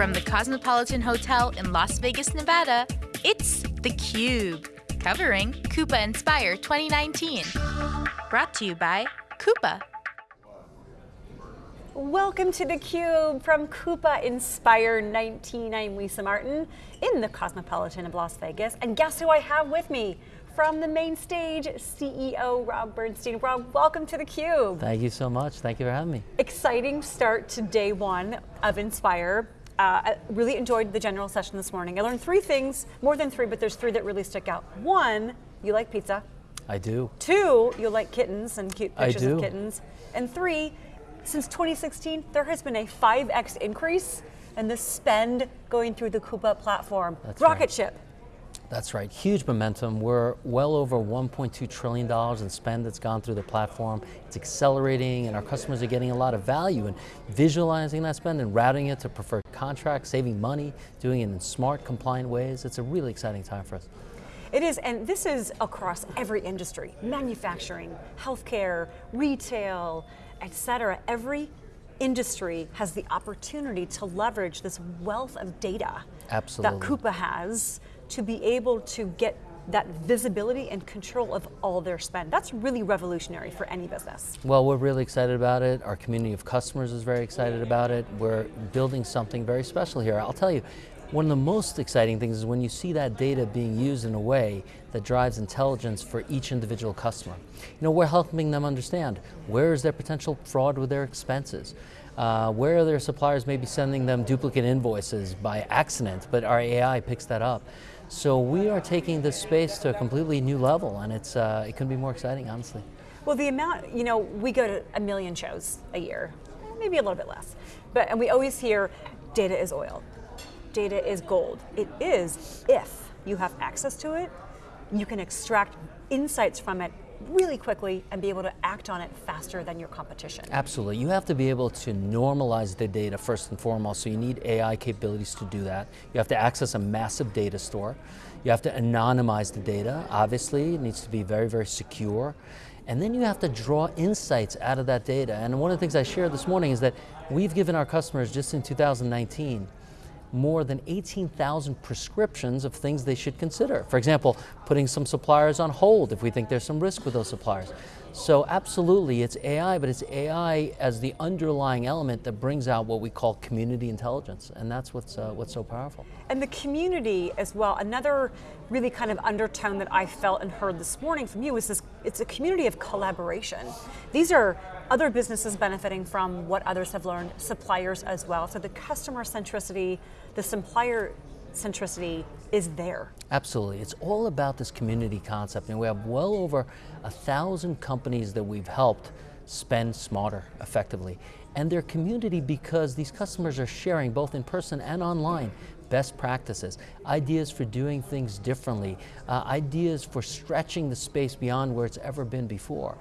From the Cosmopolitan Hotel in Las Vegas, Nevada, it's theCUBE, covering Coupa Inspire 2019. Brought to you by Coupa. Welcome to theCUBE from Coupa Inspire 19. I'm Lisa Martin in the Cosmopolitan of Las Vegas. And guess who I have with me? From the main stage, CEO Rob Bernshteyn. Rob, welcome to theCUBE. Thank you so much, thank you for having me. Exciting start to day one of Inspire. Uh, I really enjoyed the general session this morning. I learned three things, more than three, but there's three that really stick out. One, you like pizza. I do. Two, you like kittens and cute pictures of kittens. And three, since 2016, there has been a 5x increase in the spend going through the Coupa platform. That's Rocket right. ship. That's right, huge momentum. We're well over $1.2 trillion in spend that's gone through the platform. It's accelerating and our customers are getting a lot of value in visualizing that spend and routing it to preferred contracts, saving money, doing it in smart, compliant ways. It's a really exciting time for us. It is, and this is across every industry, manufacturing, healthcare, retail, et cetera. Every industry has the opportunity to leverage this wealth of data Absolutely. that Coupa has to be able to get that visibility and control of all their spend. That's really revolutionary for any business. Well, we're really excited about it. Our community of customers is very excited about it. We're building something very special here. I'll tell you, one of the most exciting things is when you see that data being used in a way that drives intelligence for each individual customer. You know, we're helping them understand where is their potential fraud with their expenses. Uh, where are their suppliers may be sending them duplicate invoices by accident, but our AI picks that up. So we are taking this space to a completely new level and it's, uh, it couldn't be more exciting, honestly. Well, the amount, you know, we go to a million shows a year, maybe a little bit less, but and we always hear data is oil, data is gold. It is if you have access to it, you can extract insights from it really quickly and be able to act on it faster than your competition. Absolutely, you have to be able to normalize the data first and foremost, so you need AI capabilities to do that. You have to access a massive data store. You have to anonymize the data, obviously, it needs to be very, very secure. And then you have to draw insights out of that data. And one of the things I shared this morning is that we've given our customers just in 2019 more than 18,000 prescriptions of things they should consider. For example, putting some suppliers on hold if we think there's some risk with those suppliers. So absolutely, it's AI, but it's AI as the underlying element that brings out what we call community intelligence, and that's what's, uh, what's so powerful. And the community as well, another really kind of undertone that I felt and heard this morning from you is this, it's a community of collaboration. These are other businesses benefiting from what others have learned, suppliers as well. So the customer centricity, the supplier centricity is there. Absolutely, it's all about this community concept and we have well over a thousand companies that we've helped spend smarter effectively. And their community because these customers are sharing both in person and online best practices, ideas for doing things differently, uh, ideas for stretching the space beyond where it's ever been before.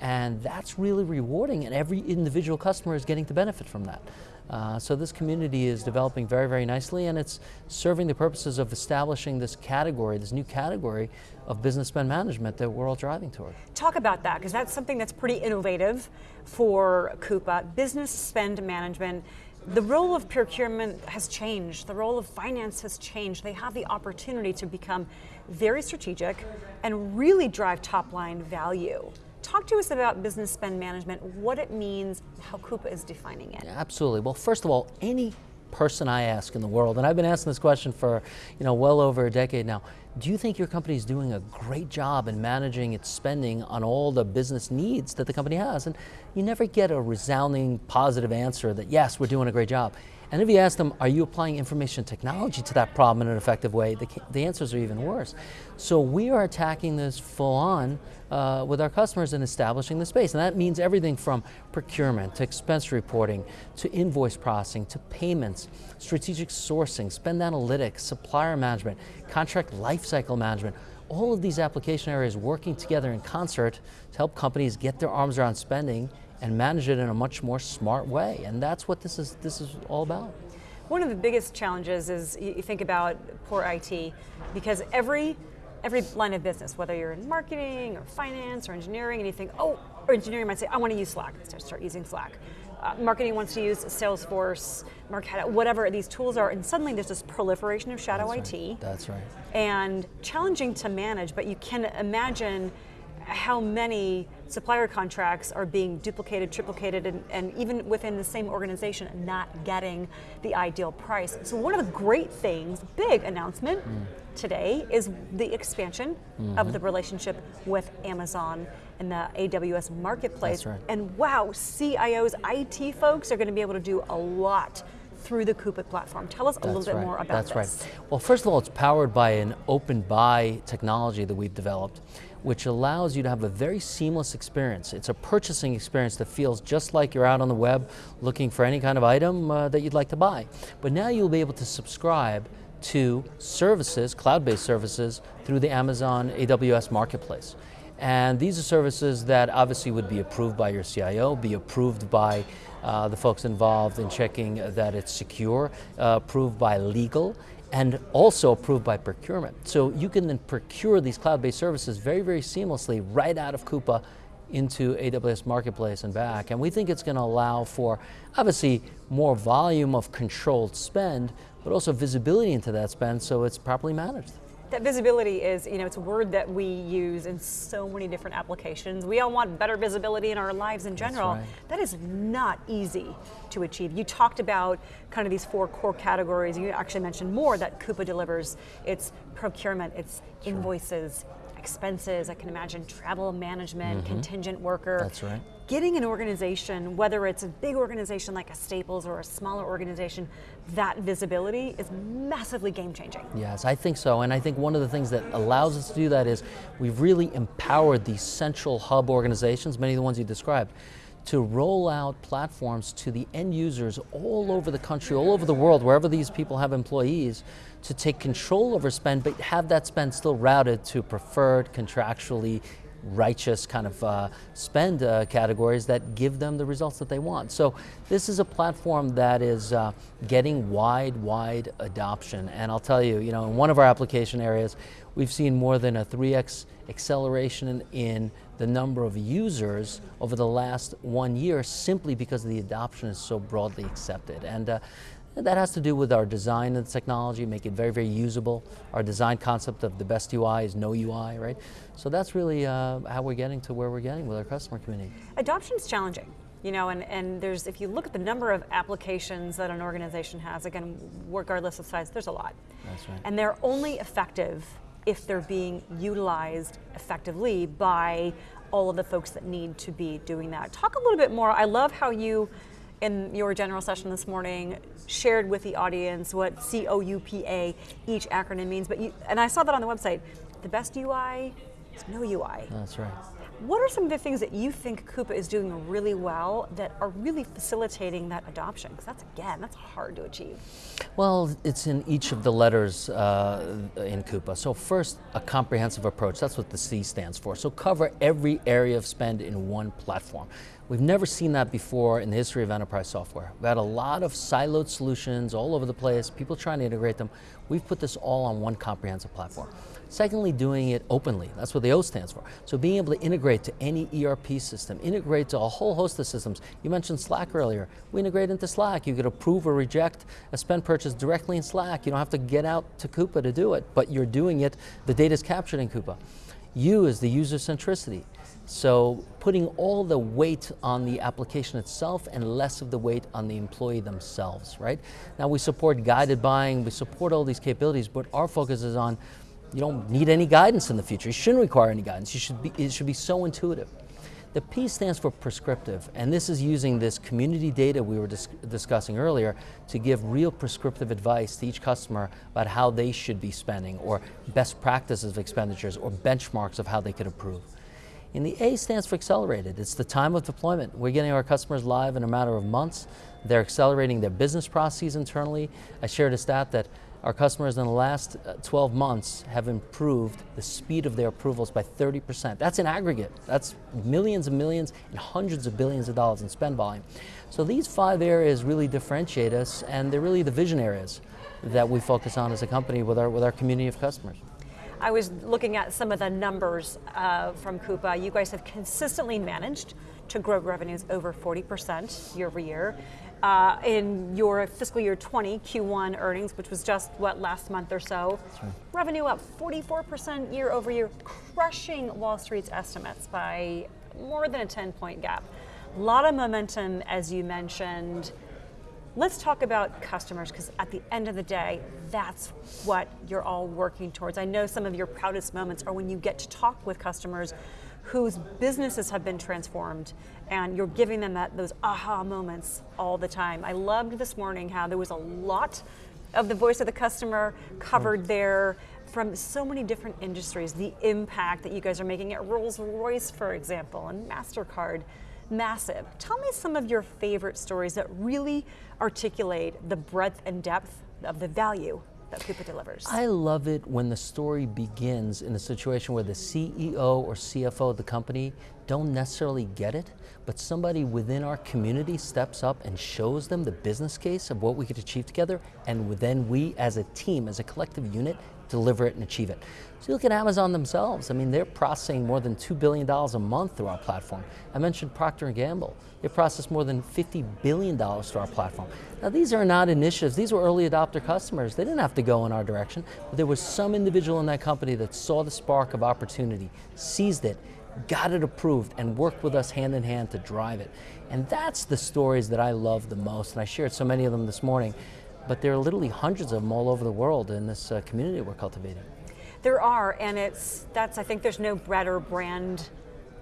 And that's really rewarding and every individual customer is getting to benefit from that. Uh, so this community is developing very, very nicely and it's serving the purposes of establishing this category, this new category of business spend management that we're all driving toward. Talk about that, because that's something that's pretty innovative for Coupa, business spend management. The role of procurement has changed, the role of finance has changed. They have the opportunity to become very strategic and really drive top line value. Talk to us about business spend management, what it means, how Coupa is defining it. Absolutely. Well, first of all, any person I ask in the world, and I've been asking this question for you know well over a decade now, do you think your company is doing a great job in managing its spending on all the business needs that the company has? And you never get a resounding positive answer that yes, we're doing a great job. And if you ask them, are you applying information technology to that problem in an effective way, the, the answers are even worse. So we are attacking this full on uh, with our customers and establishing the space. And that means everything from procurement to expense reporting to invoice processing to payments, strategic sourcing, spend analytics, supplier management, contract lifecycle management, all of these application areas working together in concert to help companies get their arms around spending and manage it in a much more smart way. And that's what this is, this is all about. One of the biggest challenges is you think about poor IT, because every every line of business, whether you're in marketing or finance or engineering, and you think, oh, or engineering might say, I want to use Slack, start, start using Slack. uh, marketing wants to use Salesforce, Marketo, whatever these tools are, and suddenly there's this proliferation of shadow That's IT. Right. That's right. And challenging to manage, but you can imagine how many supplier contracts are being duplicated, triplicated, and, and, even within the same organization not getting the ideal price. So one of the great things, big announcement mm. today, is the expansion mm -hmm. of the mm-hmm. relationship with Amazon and the AWS marketplace. Right. And wow, CIOs, IT folks are going to be able to do a lot through the Coupa platform. Tell us a That's little bit right. more about That's this. right. Well, first of all, it's powered by an open buy technology that we've developed, which allows you to have a very seamless experience. It's a purchasing experience that feels just like you're out on the web looking for any kind of item uh, that you'd like to buy. But now you'll be able to subscribe to services, cloud-based services, through the Amazon AWS Marketplace. And these are services that obviously would be approved by your CIO, be approved by uh, the folks involved in checking that it's secure, uh, approved by legal, and also approved by procurement. So you can then procure these cloud-based services very, very seamlessly right out of Coupa into AWS Marketplace and back. And we think it's going to allow for, obviously, more volume of controlled spend, but also visibility into that spend so it's properly managed. That visibility is, you know, it's a word that we use in so many different applications. We all want better visibility in our lives in general. Right. That is not easy to achieve. You talked about kind of these four core categories. You actually mentioned more that Coupa delivers. It's procurement, it's sure. invoices, expenses, I can imagine travel management, mm -hmm. contingent worker. That's right. Getting an organization, whether it's a big organization like a Staples or a smaller organization, that visibility is massively game changing. Yes, I think so. And I think one of the things that allows us to do that is we've really empowered these central hub organizations, many of the ones you described, to roll out platforms to the end users all over the country, all over the world, wherever these people have employees, to take control over spend, but have that spend still routed to preferred, contractually righteous kind of uh, spend uh, categories that give them the results that they want. So this is a platform that is uh, getting wide, wide adoption. And I'll tell you, you know, in one of our application areas, we've seen more than a 3x acceleration in the number of users over the last one year simply because the adoption is so broadly accepted. And uh, that has to do with our design of the technology, make it very, very usable. Our design concept of the best UI is no UI, right? So that's really uh, how we're getting to where we're getting with our customer community. Adoption is challenging. You know, and, and there's, if you look at the number of applications that an organization has, again, regardless of size, there's a lot. That's right. And they're only effective if they're being utilized effectively by all of the folks that need to be doing that. Talk a little bit more, I love how you, in your general session this morning, shared with the audience what C-O-U-P-A, each acronym means, but you, and I saw that on the website, the best UI is no UI. That's right. What are some of the things that you think Coupa is doing really well that are really facilitating that adoption? Because that's, again, that's hard to achieve. Well, it's in each of the letters uh, in Coupa. So first, a comprehensive approach. That's what the C stands for. So cover every area of spend in one platform. We've never seen that before in the history of enterprise software. We've had a lot of siloed solutions all over the place, people trying to integrate them. We've put this all on one comprehensive platform. Secondly, doing it openly. That's what the O stands for. So being able to integrate to any ERP system, integrate to a whole host of systems. You mentioned Slack earlier. We integrate into Slack. You could approve or reject a spend purchase directly in Slack. You don't have to get out to Coupa to do it, but you're doing it. The data is captured in Coupa. U is the user centricity. So putting all the weight on the application itself and less of the weight on the employee themselves, right? Now we support guided buying, we support all these capabilities, but our focus is on you don't need any guidance in the future. You shouldn't require any guidance. You should be, it should be so intuitive. The P stands for prescriptive, and this is using this community data we were dis discussing earlier to give real prescriptive advice to each customer about how they should be spending, or best practices of expenditures, or benchmarks of how they could improve. And the A stands for accelerated. It's the time of deployment. We're getting our customers live in a matter of months. They're accelerating their business processes internally. I shared a stat that our customers in the last uh, 12 months have improved the speed of their approvals by 30%. That's in aggregate. That's millions and millions and hundreds of billions of dollars in spend volume. So these five areas really differentiate us and they're really the vision areas that we focus on as a company with our, with our community of customers. I was looking at some of the numbers uh, from Coupa. You guys have consistently managed to grow revenues over 40% year over year. Uh, in your fiscal year 20 Q1 earnings, which was just what last month or so, right. revenue up 44% year over year, crushing Wall Street's estimates by more than a 10 point gap. A lot of momentum, as you mentioned. Let's talk about customers because at the end of the day, that's what you're all working towards. I know some of your proudest moments are when you get to talk with customers whose businesses have been transformed and you're giving them that those aha moments all the time. I loved this morning how there was a lot of the voice of the customer covered mm. there from so many different industries, the impact that you guys are making at Rolls Royce, for example, and MasterCard massive. Tell me some of your favorite stories that really articulate the breadth and depth of the value that Coupa delivers. I love it when the story begins in a situation where the CEO or CFO of the company don't necessarily get it, but somebody within our community steps up and shows them the business case of what we could achieve together, and then we as a team, as a collective unit, deliver it and achieve it. So you look at Amazon themselves, I mean, they're processing more than $2 billion a month through our platform. I mentioned Procter & Gamble. They process more than $50 billion through our platform. Now these are not initiatives, these were early adopter customers. They didn't have to go in our direction, but there was some individual in that company that saw the spark of opportunity, seized it, got it approved, and worked with us hand in hand to drive it. And that's the stories that I love the most, and I shared so many of them this morning but there are literally hundreds of them all over the world in this uh, community we're cultivating. There are, and it's that's I think there's no better brand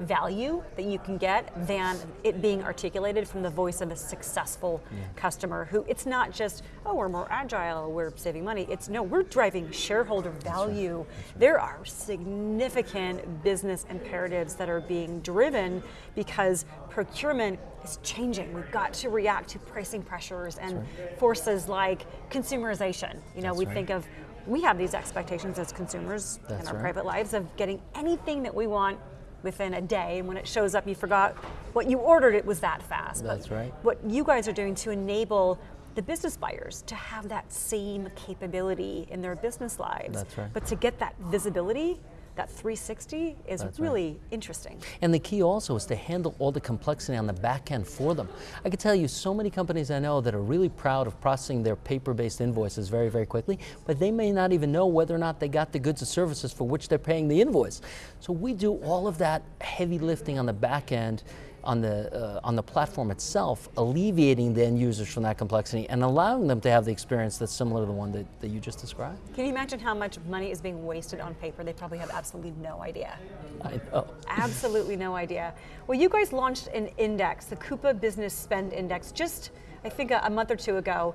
value that you can get than it being articulated from the voice of a successful yeah. customer who it's not just oh we're more agile we're saving money it's no we're driving shareholder value right. right. there are significant business imperatives that are being driven because procurement is changing we've got to react to pricing pressures and right. forces like consumerization you know That's we think of we have these expectations as consumers That's in our private lives of getting anything that we want within a day, and when it shows up, you forgot what you ordered. It was that fast. That's but right. What you guys are doing to enable the business buyers to have that same capability in their business lives. That's right. But to get that visibility that 360 is That's really right. interesting. And the key also is to handle all the complexity on the back end for them. I can tell you so many companies I know that are really proud of processing their paper-based invoices very, very quickly, but they may not even know whether or not they got the goods and services for which they're paying the invoice. So we do all of that heavy lifting on the back end on the, uh, on the platform itself, alleviating the end users from that complexity and allowing them to have the experience that's similar to the one that, that you just described. Can you imagine how much money is being wasted on paper? They probably have absolutely no idea. I know. Absolutely no idea. Well, you guys launched an index, the Coupa Business Spend Index, just I think a, a month or two ago.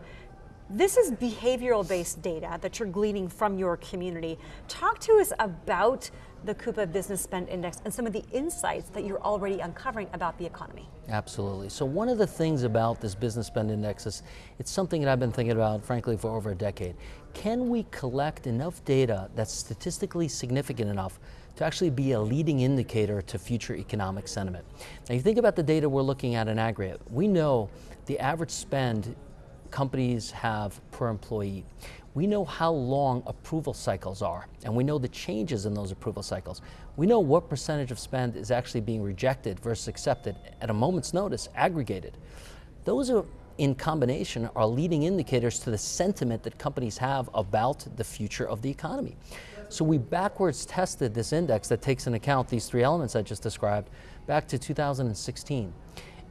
This is behavioral based data that you're gleaning from your community. Talk to us about the Coupa Business Spend Index and some of the insights that you're already uncovering about the economy. Absolutely. So one of the things about this Business Spend Index is it's something that I've been thinking about, frankly, for over a decade. Can we collect enough data that's statistically significant enough to actually be a leading indicator to future economic sentiment? Now you think about the data we're looking at in aggregate. We know the average spend companies have per employee. We know how long approval cycles are, and we know the changes in those approval cycles. We know what percentage of spend is actually being rejected versus accepted at a moment's notice, aggregated. Those are in combination are leading indicators to the sentiment that companies have about the future of the economy. So we backwards tested this index that takes into account these three elements I just described back to 2016.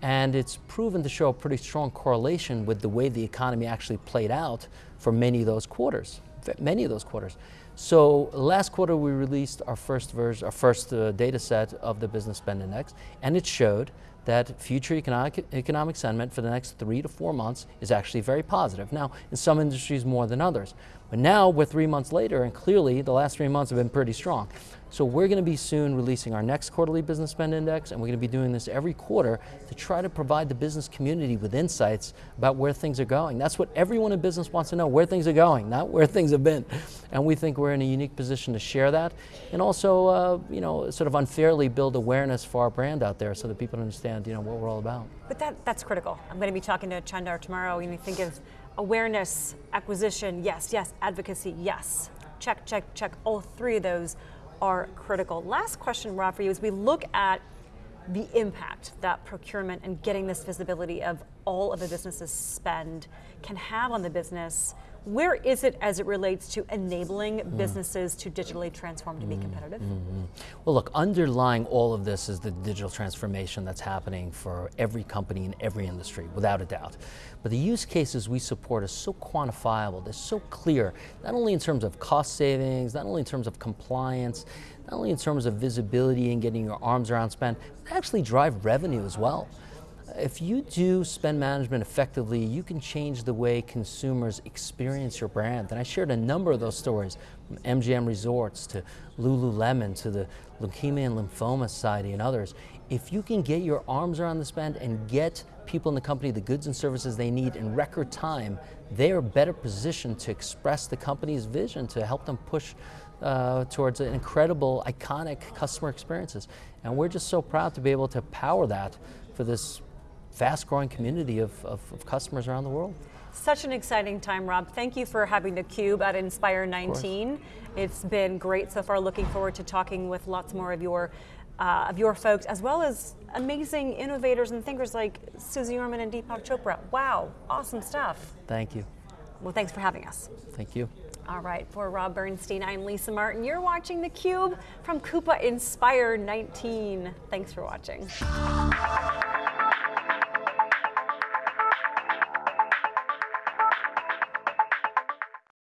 And it's proven to show a pretty strong correlation with the way the economy actually played out for many of those quarters, many of those quarters. So last quarter we released our first version, our first uh, data set of the business spend index, and it showed that future economic, economic sentiment for the next three to four months is actually very positive. Now, in some industries more than others. But now we're three months later, and clearly the last three months have been pretty strong. So we're going to be soon releasing our next quarterly business spend index, and we're going to be doing this every quarter to try to provide the business community with insights about where things are going. That's what everyone in business wants to know, where things are going, not where things have been. And we think we're in a unique position to share that, and also, uh, you know, sort of unfairly build awareness for our brand out there so that people understand, you know, what we're all about. But that, that's critical. I'm going to be talking to Chandar tomorrow, and think of awareness, acquisition, yes, yes, advocacy, yes. Check, check, check. All three of those are critical. Last question, Rob, for you, as we look at the impact that procurement and getting this visibility of all of the business's spend can have on the business where is it as it relates to enabling mm. businesses to digitally transform to be mm. competitive? Mm-hmm. Well, look, underlying all of this is the digital transformation that's happening for every company in every industry, without a doubt. But the use cases we support are so quantifiable, they're so clear, not only in terms of cost savings, not only in terms of compliance, not only in terms of visibility and getting your arms around spend, but actually drive revenue as well. If you do spend management effectively, you can change the way consumers experience your brand. And I shared a number of those stories, from MGM Resorts to Lululemon to the Leukemia and Lymphoma Society and others. If you can get your arms around the spend and get people in the company the goods and services they need in record time, they are better positioned to express the company's vision to help them push uh, towards incredible, iconic customer experiences. And we're just so proud to be able to power that for this fast growing community of, of, of, customers around the world. Such an exciting time, Rob. Thank you for having the Cube at Inspire 19. It's been great so far. Looking forward to talking with lots more of your uh, of your folks, as well as amazing innovators and thinkers like Suze Orman and Deepak Chopra. Wow, awesome stuff. Thank you. Well, thanks for having us. Thank you. All right, for Rob Bernshteyn, I'm Lisa Martin. You're watching theCUBE from Coupa Inspire 19. Thanks for watching.